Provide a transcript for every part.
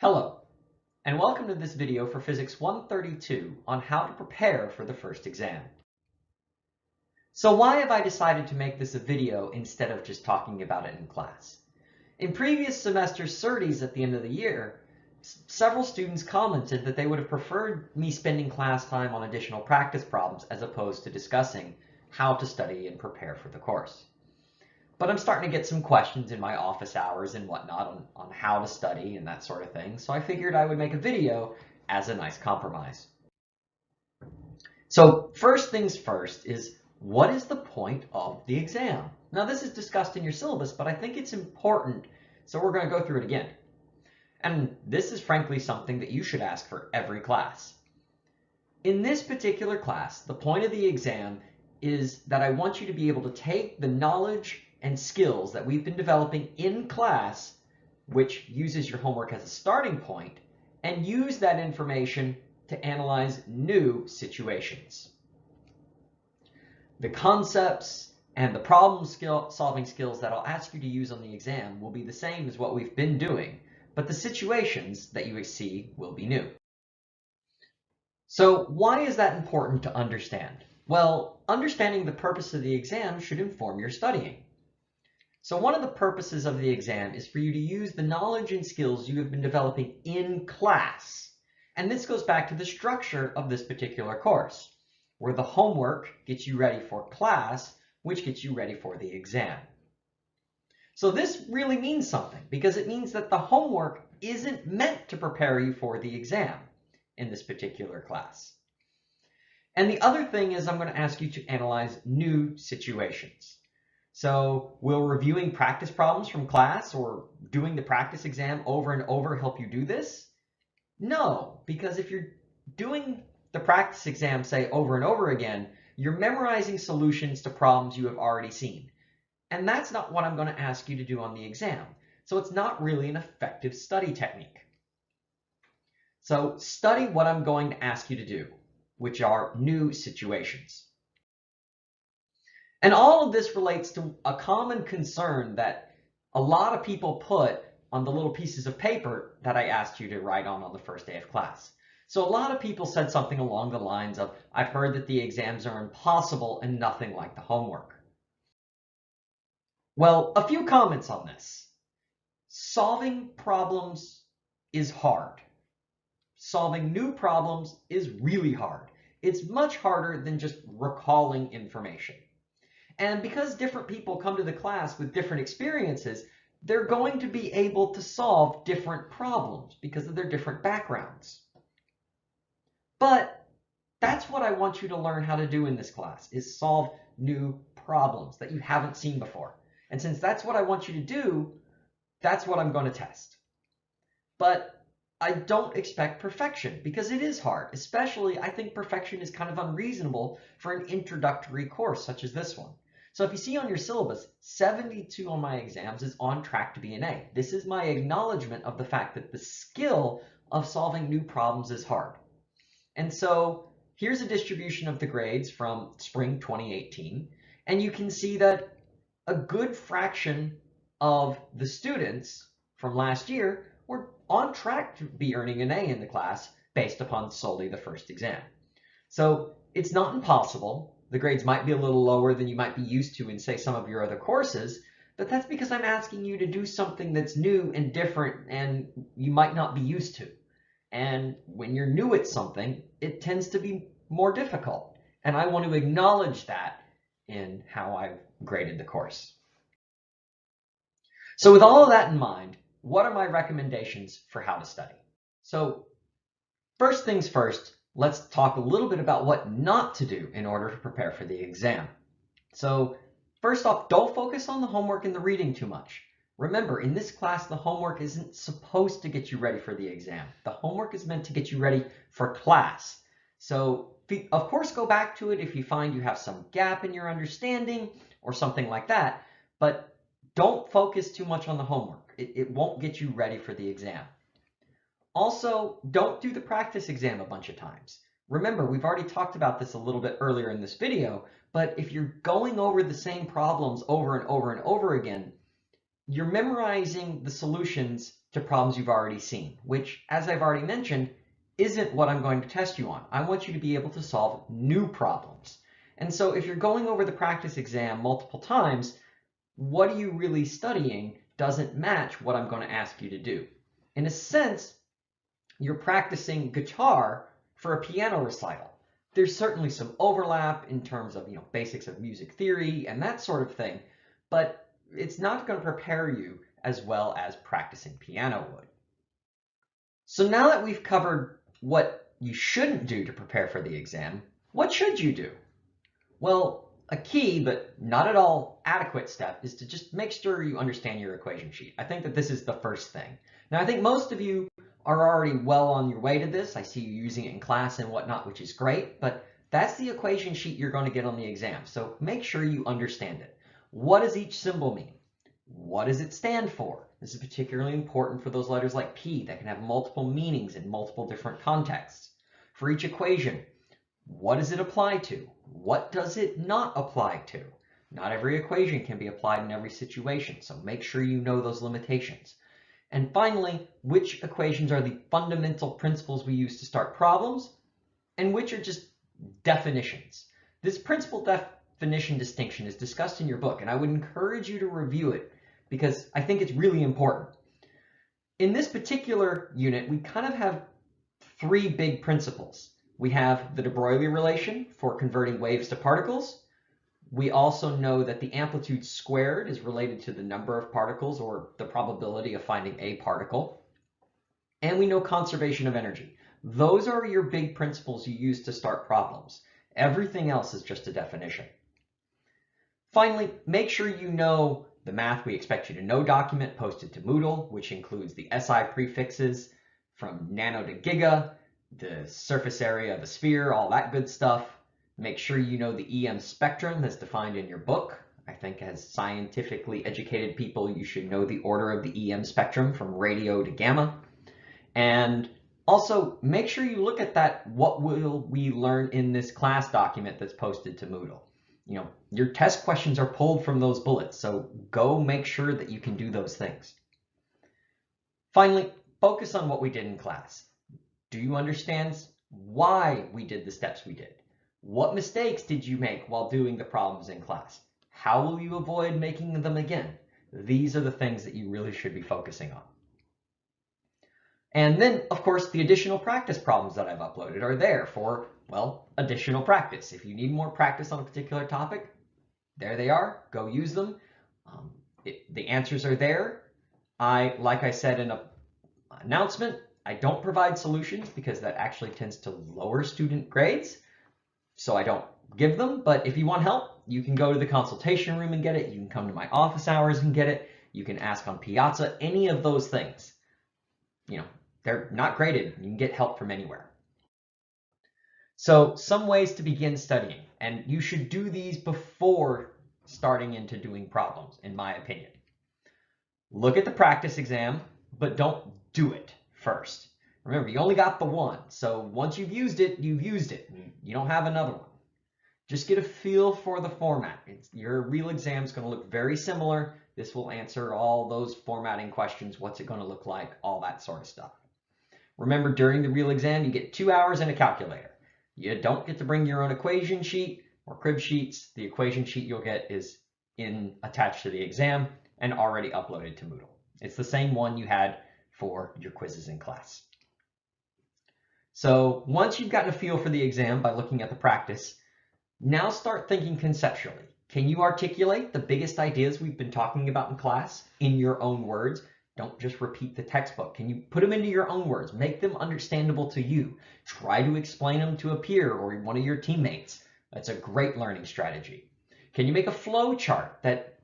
Hello, and welcome to this video for Physics 132 on how to prepare for the first exam. So why have I decided to make this a video instead of just talking about it in class? In previous semester CERTIs at the end of the year, several students commented that they would have preferred me spending class time on additional practice problems as opposed to discussing how to study and prepare for the course. But I'm starting to get some questions in my office hours and whatnot on, on how to study and that sort of thing. So I figured I would make a video as a nice compromise. So first things first is what is the point of the exam? Now this is discussed in your syllabus, but I think it's important. So we're going to go through it again. And this is frankly something that you should ask for every class. In this particular class, the point of the exam is that I want you to be able to take the knowledge and skills that we've been developing in class, which uses your homework as a starting point, and use that information to analyze new situations. The concepts and the problem skill solving skills that I'll ask you to use on the exam will be the same as what we've been doing, but the situations that you see will be new. So why is that important to understand? Well, understanding the purpose of the exam should inform your studying. So one of the purposes of the exam is for you to use the knowledge and skills you have been developing in class. And this goes back to the structure of this particular course, where the homework gets you ready for class, which gets you ready for the exam. So this really means something because it means that the homework isn't meant to prepare you for the exam in this particular class. And the other thing is I'm going to ask you to analyze new situations. So will reviewing practice problems from class or doing the practice exam over and over help you do this? No, because if you're doing the practice exam, say, over and over again, you're memorizing solutions to problems you have already seen. And that's not what I'm going to ask you to do on the exam. So it's not really an effective study technique. So study what I'm going to ask you to do, which are new situations. And all of this relates to a common concern that a lot of people put on the little pieces of paper that I asked you to write on on the first day of class. So a lot of people said something along the lines of, I've heard that the exams are impossible and nothing like the homework. Well, a few comments on this. Solving problems is hard. Solving new problems is really hard. It's much harder than just recalling information. And because different people come to the class with different experiences, they're going to be able to solve different problems because of their different backgrounds. But that's what I want you to learn how to do in this class, is solve new problems that you haven't seen before. And since that's what I want you to do, that's what I'm going to test. But I don't expect perfection because it is hard. Especially, I think perfection is kind of unreasonable for an introductory course such as this one. So if you see on your syllabus, 72 on my exams is on track to be an A. This is my acknowledgement of the fact that the skill of solving new problems is hard. And so here's a distribution of the grades from spring 2018. And you can see that a good fraction of the students from last year were on track to be earning an A in the class based upon solely the first exam. So it's not impossible the grades might be a little lower than you might be used to in, say, some of your other courses, but that's because I'm asking you to do something that's new and different and you might not be used to. And when you're new at something, it tends to be more difficult. And I want to acknowledge that in how I've graded the course. So with all of that in mind, what are my recommendations for how to study? So first things first, let's talk a little bit about what not to do in order to prepare for the exam. So first off, don't focus on the homework and the reading too much. Remember, in this class, the homework isn't supposed to get you ready for the exam. The homework is meant to get you ready for class. So of course, go back to it if you find you have some gap in your understanding or something like that, but don't focus too much on the homework. It, it won't get you ready for the exam. Also, don't do the practice exam a bunch of times. Remember, we've already talked about this a little bit earlier in this video, but if you're going over the same problems over and over and over again, you're memorizing the solutions to problems you've already seen, which, as I've already mentioned, isn't what I'm going to test you on. I want you to be able to solve new problems. And so if you're going over the practice exam multiple times, what are you really studying doesn't match what I'm going to ask you to do. In a sense, you're practicing guitar for a piano recital. There's certainly some overlap in terms of you know basics of music theory and that sort of thing, but it's not going to prepare you as well as practicing piano would. So now that we've covered what you shouldn't do to prepare for the exam, what should you do? Well, a key, but not at all adequate step is to just make sure you understand your equation sheet. I think that this is the first thing. Now, I think most of you are already well on your way to this. I see you using it in class and whatnot, which is great, but that's the equation sheet you're going to get on the exam. So make sure you understand it. What does each symbol mean? What does it stand for? This is particularly important for those letters like P that can have multiple meanings in multiple different contexts. For each equation, what does it apply to? What does it not apply to? Not every equation can be applied in every situation, so make sure you know those limitations. And finally, which equations are the fundamental principles we use to start problems, and which are just definitions. This principal definition distinction is discussed in your book, and I would encourage you to review it because I think it's really important. In this particular unit, we kind of have three big principles. We have the de Broglie relation for converting waves to particles. We also know that the amplitude squared is related to the number of particles or the probability of finding a particle. And we know conservation of energy. Those are your big principles you use to start problems. Everything else is just a definition. Finally, make sure you know the Math We Expect You to Know document posted to Moodle, which includes the SI prefixes from nano to giga, the surface area of a sphere, all that good stuff. Make sure you know the EM spectrum that's defined in your book. I think as scientifically educated people, you should know the order of the EM spectrum from radio to gamma. And also make sure you look at that what will we learn in this class document that's posted to Moodle you know, your test questions are pulled from those bullets. So go make sure that you can do those things. Finally, focus on what we did in class. Do you understand why we did the steps we did? What mistakes did you make while doing the problems in class? How will you avoid making them again? These are the things that you really should be focusing on. And then, of course, the additional practice problems that I've uploaded are there for, well, additional practice. If you need more practice on a particular topic, there they are. Go use them. Um, it, the answers are there. I, like I said in a announcement, I don't provide solutions because that actually tends to lower student grades. So I don't give them. But if you want help, you can go to the consultation room and get it. You can come to my office hours and get it. You can ask on Piazza, any of those things. You know, they're not graded. You can get help from anywhere. So some ways to begin studying, and you should do these before starting into doing problems, in my opinion. Look at the practice exam, but don't do it first. Remember, you only got the one, so once you've used it, you've used it. Mm. You don't have another one. Just get a feel for the format. It's, your real exam is going to look very similar. This will answer all those formatting questions. What's it going to look like? All that sort of stuff. Remember, during the real exam, you get two hours and a calculator. You don't get to bring your own equation sheet or crib sheets. The equation sheet you'll get is in attached to the exam and already uploaded to Moodle. It's the same one you had for your quizzes in class. So once you've gotten a feel for the exam by looking at the practice, now start thinking conceptually. Can you articulate the biggest ideas we've been talking about in class in your own words? Don't just repeat the textbook. Can you put them into your own words? Make them understandable to you. Try to explain them to a peer or one of your teammates. That's a great learning strategy. Can you make a flow chart that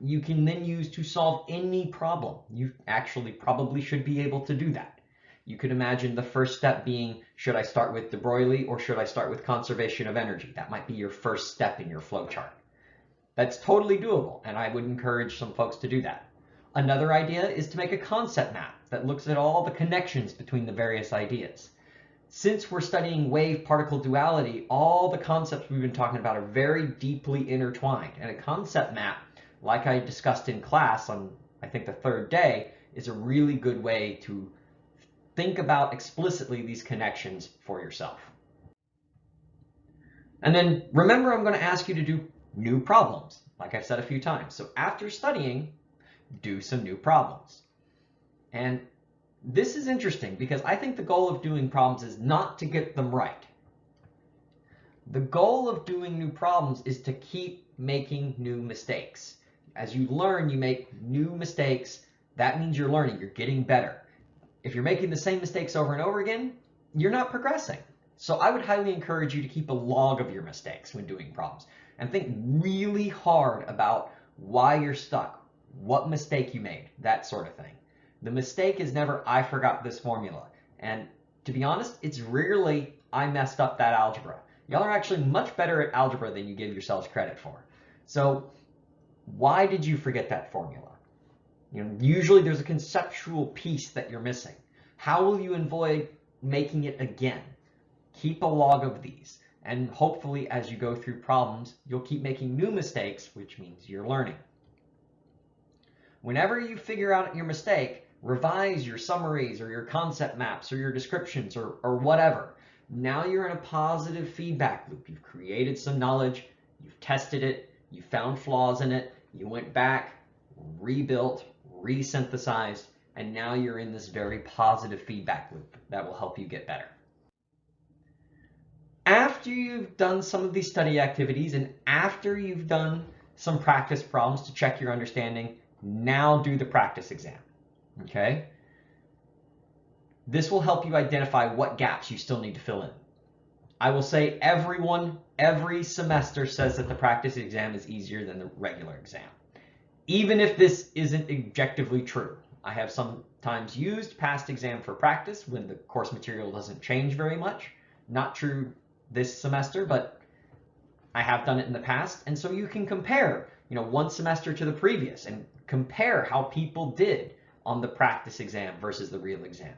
you can then use to solve any problem? You actually probably should be able to do that. You could imagine the first step being, should I start with de Broglie or should I start with conservation of energy? That might be your first step in your flow chart. That's totally doable, and I would encourage some folks to do that. Another idea is to make a concept map that looks at all the connections between the various ideas. Since we're studying wave-particle duality, all the concepts we've been talking about are very deeply intertwined. And a concept map, like I discussed in class on, I think, the third day, is a really good way to think about explicitly these connections for yourself. And then remember, I'm going to ask you to do new problems, like I've said a few times. So after studying, do some new problems. And this is interesting because I think the goal of doing problems is not to get them right. The goal of doing new problems is to keep making new mistakes. As you learn, you make new mistakes. That means you're learning, you're getting better. If you're making the same mistakes over and over again, you're not progressing. So I would highly encourage you to keep a log of your mistakes when doing problems and think really hard about why you're stuck, what mistake you made, that sort of thing. The mistake is never, I forgot this formula. And to be honest, it's rarely, I messed up that algebra. Y'all are actually much better at algebra than you give yourselves credit for. So why did you forget that formula? You know, usually there's a conceptual piece that you're missing. How will you avoid making it again? Keep a log of these. And hopefully as you go through problems, you'll keep making new mistakes, which means you're learning. Whenever you figure out your mistake, revise your summaries or your concept maps or your descriptions or, or whatever. Now you're in a positive feedback loop. You've created some knowledge, you've tested it, you found flaws in it, you went back, rebuilt, resynthesized, and now you're in this very positive feedback loop that will help you get better. After you've done some of these study activities and after you've done some practice problems to check your understanding, now do the practice exam, okay? This will help you identify what gaps you still need to fill in. I will say everyone, every semester says that the practice exam is easier than the regular exam. Even if this isn't objectively true. I have sometimes used past exam for practice when the course material doesn't change very much. Not true this semester, but I have done it in the past. And so you can compare, you know, one semester to the previous and compare how people did on the practice exam versus the real exam.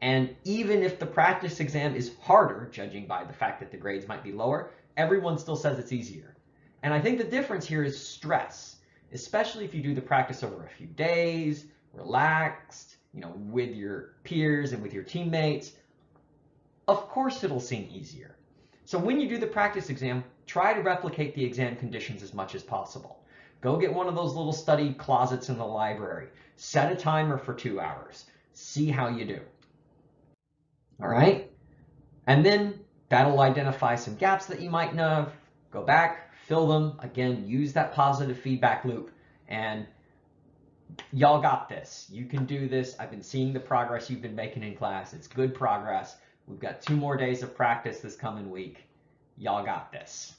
And even if the practice exam is harder, judging by the fact that the grades might be lower, everyone still says it's easier. And I think the difference here is stress, especially if you do the practice over a few days, relaxed, you know, with your peers and with your teammates. Of course it'll seem easier. So when you do the practice exam, try to replicate the exam conditions as much as possible. Go get one of those little study closets in the library. Set a timer for two hours. See how you do. All right? And then that'll identify some gaps that you might know. Go back, fill them. Again, use that positive feedback loop. And y'all got this. You can do this. I've been seeing the progress you've been making in class. It's good progress. We've got two more days of practice this coming week. Y'all got this.